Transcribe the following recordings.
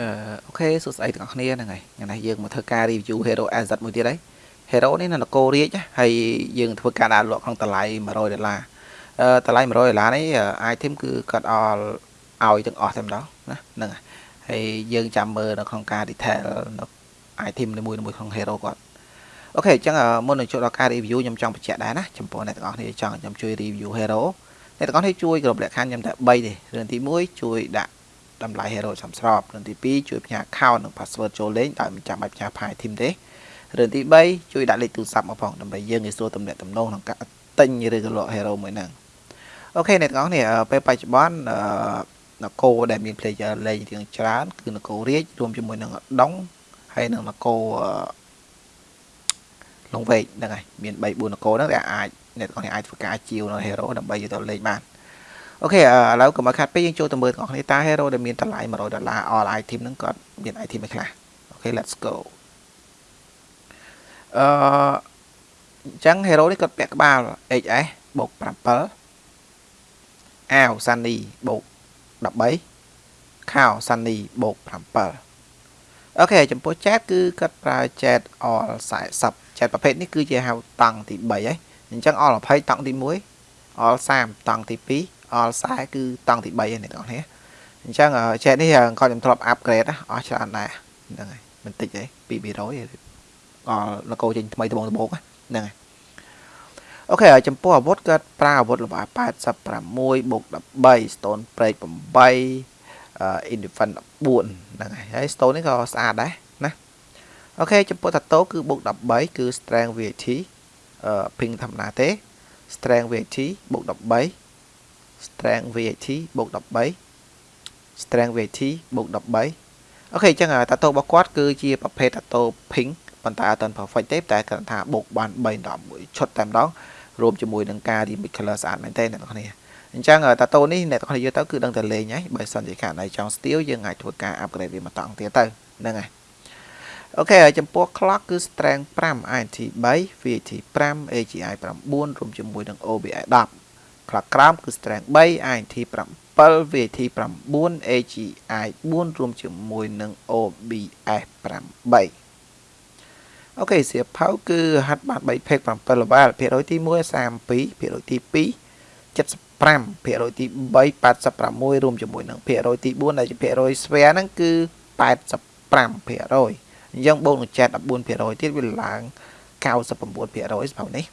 អឺអូខេសួស្តីទាំងអស់គ្នាហ្នឹងហើយថ្ងៃនេះយើងមកធ្វើការ review Hero Asset មួយទៀតហើយ Hero នេះនៅនគររាជហើយយើងធ្វើការដាក់លក់ក្នុងតម្លៃ100ដុល្លារអឺតម្លៃ100ដុល្លារនេះ item គឺគាត់អល់ឲ្យទាំងអស់តែម្ដងណាហ្នឹងហើយហើយយើងចាំមើលនៅក្នុងការ detail នៅ item នីមួយៗក្នុង Hero គាត់អូខេអញ្ចឹងមុននឹងចូលដល់ការ review ខ្ញុំចង់បញ្ជាក់ដែរណាចំពោះអ្នកទាំងអស់គ្នាចង់ខ្ញុំជួយ review Hero អ្នកទាំងអស់គ្នាជួយគ្រប់លក្ខខណ្ឌខ្ញុំតែ3ទេរឿងទី1ជួយដាក់ តម្លៃ hero ចំស្របរឿងទី2ជួយផ្ញើ account និង password ចូលលេងដោយមិនចាំបាច់ផ្ញើ file team ទេរឿងទី3ជួយដាក់លេខទូរស័ព្ទមកផងដើម្បីយើងងាយស្រួលទំនាក់ទំនងក្នុងការទិញឬក៏លក់ hero មួយហ្នឹងអូខេអ្នកទាំងអស់គ្នាពេលបច្ចុប្បន្ននគរដែលមាន player លេងរៀងច្រើន គឺនគររាជរួមជាមួយនឹងដងហើយនិងនគរលងវែកហ្នឹងហើយមាន3 4នគរហ្នឹងដែលអាចអ្នកទាំងអស់គ្នាអាចធ្វើការជាវនៅ hero ដើម្បីយកទៅលេងបាន OK ឥឡូវកុំឲ្យខាតពេលយើងចូលទៅមើលទាំងអស់គ្នាតើ hero ដែលមានតម្លៃ100ដុល្លារ all item ហ្នឹងគាត់មាន item អីខ្លះ OK let's go អឺអញ្ចឹង hero នេះគាត់ពាក់ក្បាល HS បូក7អាវ Sunny បូក13ខោ Sunny បូក7 OK ចំពោះ chat គឺគាត់ប្រើ chat all 40 chat ប្រភេទនេះគឺជាហៅតង់ទី3ហើយអញ្ចឹង all 20តង់ទី1 all 30តង់ទី2 អល់ខ្សែគឺតង់ទី3ហ្នឹងអ្នកនរគ្នាអញ្ចឹងចែកនេះគាត់ខ្ញុំធ្លាប់ upgrade អស់ច្រើនដែរហ្នឹងហើយមិនតិចទេ200អល់លកោចេញថ្មីត្បូងត្បូងហ្នឹងហើយអូខេចំពោះអាវុធគាត់ប្រើអាវុធល្បា86បូក13 stone break 8 indifferent 14ហ្នឹងហើយហើយ stone នេះក៏ស្អាតដែរណាអូខេចំពោះតាតូគឺបូក13គឺ strength VAT អឺ ping ធម្មតាទេ strength VAT បូក13 strength VAT បូក13 strength VAT បូក13អូខេអញ្ចឹងតាតូរបស់គាត់គឺជាប្រភេទតាតូ pink ប៉ុន្តែអត់ទាន់ perfect ទេតែគាត់ថាបូកបាន3ដល់1ឈុតតែម្ដងរួមជាមួយនឹងការ remix color ស្អាតមែនទេអ្នកនរគ្នាអញ្ចឹងតាតូនេះអ្នកនរគ្នាយកទៅគឺដឹងតែលេងហើយបើសិនជាខាងណៃចង់ steel យើងអាចធ្វើការ upgrade វាមកតង់ទៀតទៅហ្នឹងហើយអូខេចំពោះ clock គឺ strength 5 INT 3 VAT 5 AGI 9រួមជាមួយនឹង OBI 10 ខ្លះក្រោមគឺ strength 3 INT 7 VAT 9 AGI 4រួមជាមួយនឹង OBS 8អូខេសៀវភៅគឺហាត់បាន3 page 7 level ភាគរយទី1 32ភាគរយទី2 75ភាគរយទី3 86រួមជាមួយនឹងភាគរយទី4ដែលជាភាគរយស្វែហ្នឹងគឺ85ភាគរយអញ្ចឹងបូកនឹងចែក14ភាគរយទៀតវាឡើង99ភាគរយសម្រាប់នេះ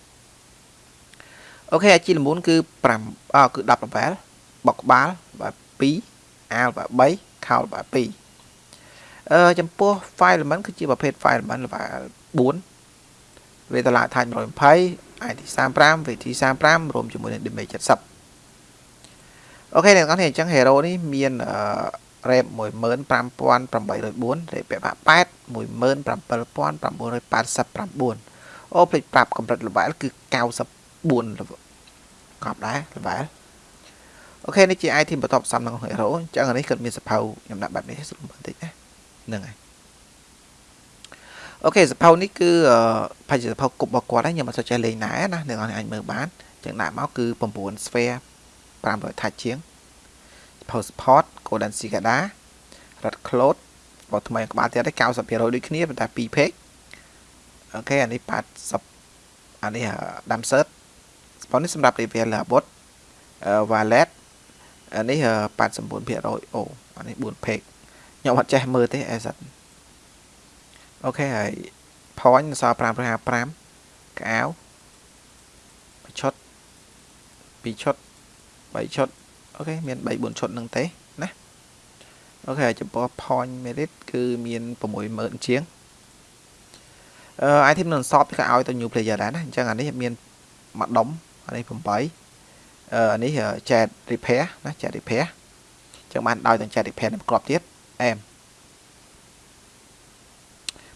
អូខេអាជីល្មូនគឺ5អគឺ10 level បកក្បាលបែប2អាលបែប3ខោលបែប2អឺចំពោះ file element គឺជាប្រភេទ file element level 4វេទលាថាច់120 IT 35 VT 35រួមជាមួយនឹង damage 70អូខេអ្នកនរអញ្ចឹង hero នេះមានអឺ rep 15804 rep ពាក់8 17989អូភ្លេចប្រាប់កម្រិត level គឺ90 4 level កប់ដែរ level អូខេនេះជា item បន្ទាប់ផ្សំក្នុង hero អញ្ចឹងនេះគាត់មានសភៅខ្ញុំដាក់បែបនេះស្រួលបន្តិចណាហ្នឹងហើយអូខេសភៅនេះគឺផាច់សភៅគប់របស់គាត់ខ្ញុំអត់សូវចេះលេងដែរណាអ្នកនរអាចមើលបានអញ្ចឹងដាក់មកគឺ9 sphere 500 touch ជាងសភៅ support golden cicada red cloud បោះថ្មីក្បាលទៀត90%ដូចគ្នាប៉ុន្តែ2 page អូខេអានេះ80អានេះ damsert ស្ប៉ុននេះសម្រាប់ level អាវុធ wallet អានេះ89%អូអានេះ4 page ខ្ញុំអត់ចេះមើលទេអេសិតអូខេហើយ point សល់555កៅឈុត2ឈុត3ឈុតអូខេមាន3 4ឈុតនឹងទេណាអូខេចំពោះ point merit គឺមាន60000ជាងអឺ item នឹងសອບគេឲ្យទៅ new player ដែរណាអញ្ចឹងអានេះមានមួយដុំ អានេះ8អឺអានេះ chat repair ណា chat repair ចឹងបានដោយទាំង chat repair នឹងក្របទៀតអែម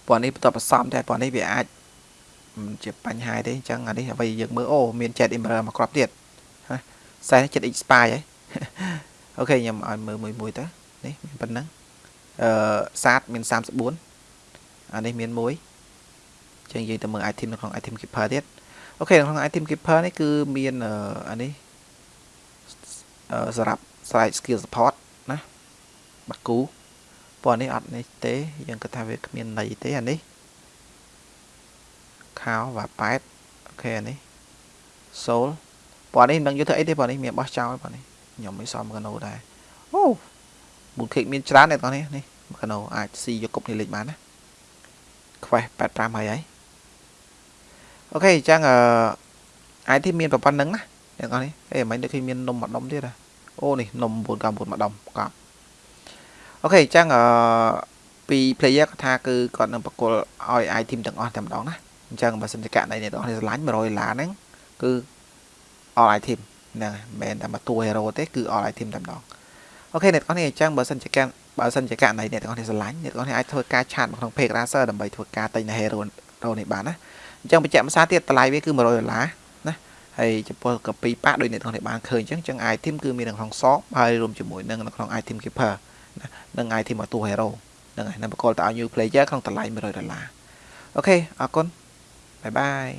ព្រោះនេះបន្ទាប់បន្សំតែព្រោះនេះវាអាចមិនជាបញ្ហាទេអញ្ចឹងអានេះអ្វីយើងមើលអូមាន chat emerald មកក្របទៀតណាសែនចិត្ត expire ហ៎អូខេខ្ញុំឲ្យមើលមួយមួយទៅនេះមានប៉ុណ្ណឹងអឺសាតមាន34អានេះមាន1ចឹងនិយាយទៅមើល item នៅក្នុង item keeper ទៀត អូខេក្នុង item keeper នេះគឺមានអានេះសម្រាប់ slide skill support ណាបាគូពណ៌នេះអត់នេះទេយើងគិតថាវាគ្មានន័យទេអានេះខោ và 8អូខេអានេះ soul ពណ៌នេះមិនដឹងយកធ្វើអីទេពណ៌នេះមានបោះចោលពណ៌នេះខ្ញុំមិនសមកណូដែរអូប៊ូខេកមានច្រើនទេបងនេះនេះកណូអាចស៊ីយកគប់នេះលេខបានណាខ្វេះ85ហើយហើយ អូខេអញ្ចឹងអឺអាចទីមានប្រព័ន្ធហ្នឹងណាអ្នកនរនេះអេមិនដូចឃើញមាននំមួយដុំទៀតអូនេះនំ999មួយដុំកប់អូខេអញ្ចឹងអឺពី player គាត់ថាគឺគាត់នឹងបកគលឲ្យ item ទាំងអស់តែម្ដងណាអញ្ចឹងបើសិនជាករណីអ្នកនរនេះឆ្លាញ់100ដុល្លារហ្នឹងគឺ all item ហ្នឹងមិនមែនតែមួយតួ hero ទេគឺ all item តែម្ដងអូខេអ្នកនរនេះអញ្ចឹងបើសិនជាកាបើសិនជាករណីអ្នកទាំងអស់នេះឆ្លាញ់អ្នកទាំងអស់នេះអាចធ្វើការឆាតមកក្នុង page racer ដើម្បីធ្វើការទិញនៅ hero នេះបានណា អញ្ចឹងបញ្ជាក់ភាសាទៀតតម្លៃវាគឺ100ដុល្លារណាហើយចំពោះកាពីប៉ាដូចអ្នកទាំងនេះបានឃើញអញ្ចឹងចឹង item គឺមាននៅក្នុង shop ហើយរួមជាមួយនឹងនៅក្នុង item keeper ណានិង item មួយតួ hero ហ្នឹងហើយនឹងបកលទៅឲ្យ new player ក្នុងតម្លៃ100ដុល្លារអូខេអរគុណបាយបាយ